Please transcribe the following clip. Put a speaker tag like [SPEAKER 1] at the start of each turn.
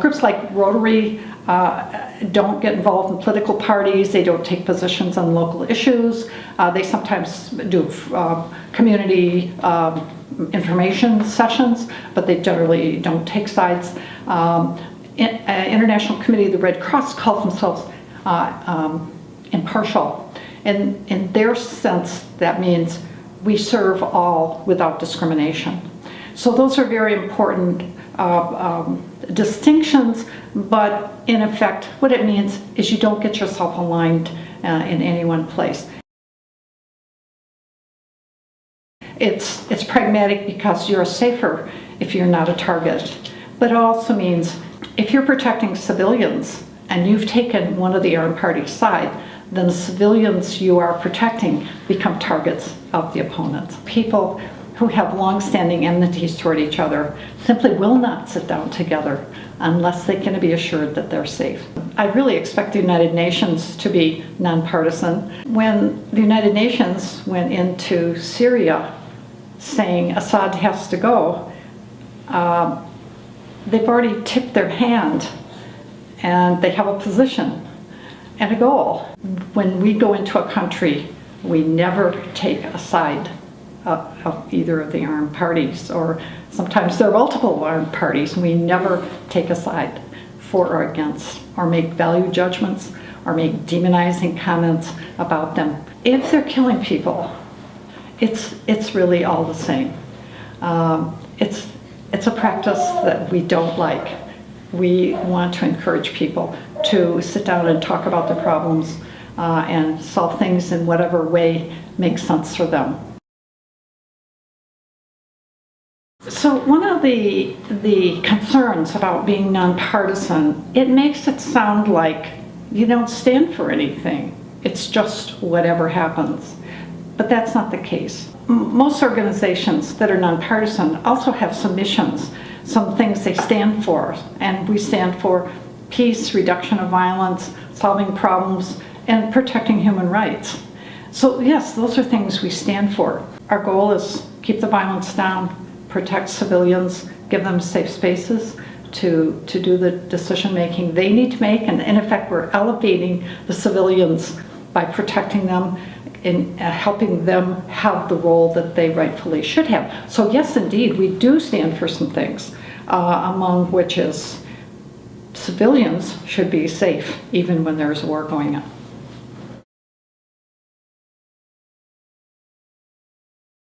[SPEAKER 1] Groups like Rotary uh, don't get involved in political parties, they don't take positions on local issues, uh, they sometimes do uh, community um, information sessions, but they generally don't take sides. Um, in, uh, International Committee of the Red Cross calls themselves uh, um, impartial. And in their sense, that means we serve all without discrimination. So those are very important uh, um, distinctions, but in effect, what it means is you don't get yourself aligned uh, in any one place. It's, it's pragmatic because you're safer if you're not a target, but it also means if you're protecting civilians and you've taken one of the armed party's side, then the civilians you are protecting become targets of the opponents. People who have long-standing enmities toward each other simply will not sit down together unless they can be assured that they're safe. I really expect the United Nations to be nonpartisan. When the United Nations went into Syria saying Assad has to go, uh, they've already tipped their hand and they have a position and a goal. When we go into a country, we never take a side of, of either of the armed parties, or sometimes there are multiple armed parties. We never take a side for or against, or make value judgments, or make demonizing comments about them. If they're killing people, it's, it's really all the same. Um, it's, it's a practice that we don't like. We want to encourage people to sit down and talk about the problems uh, and solve things in whatever way makes sense for them. So one of the, the concerns about being nonpartisan, it makes it sound like you don't stand for anything. It's just whatever happens. But that's not the case. Most organizations that are nonpartisan also have some missions, some things they stand for. And we stand for peace, reduction of violence, solving problems, and protecting human rights. So yes, those are things we stand for. Our goal is keep the violence down, protect civilians, give them safe spaces to, to do the decision making they need to make. And in effect, we're elevating the civilians by protecting them and uh, helping them have the role that they rightfully should have. So yes, indeed, we do stand for some things, uh, among which is civilians should be safe even when there's a war going on.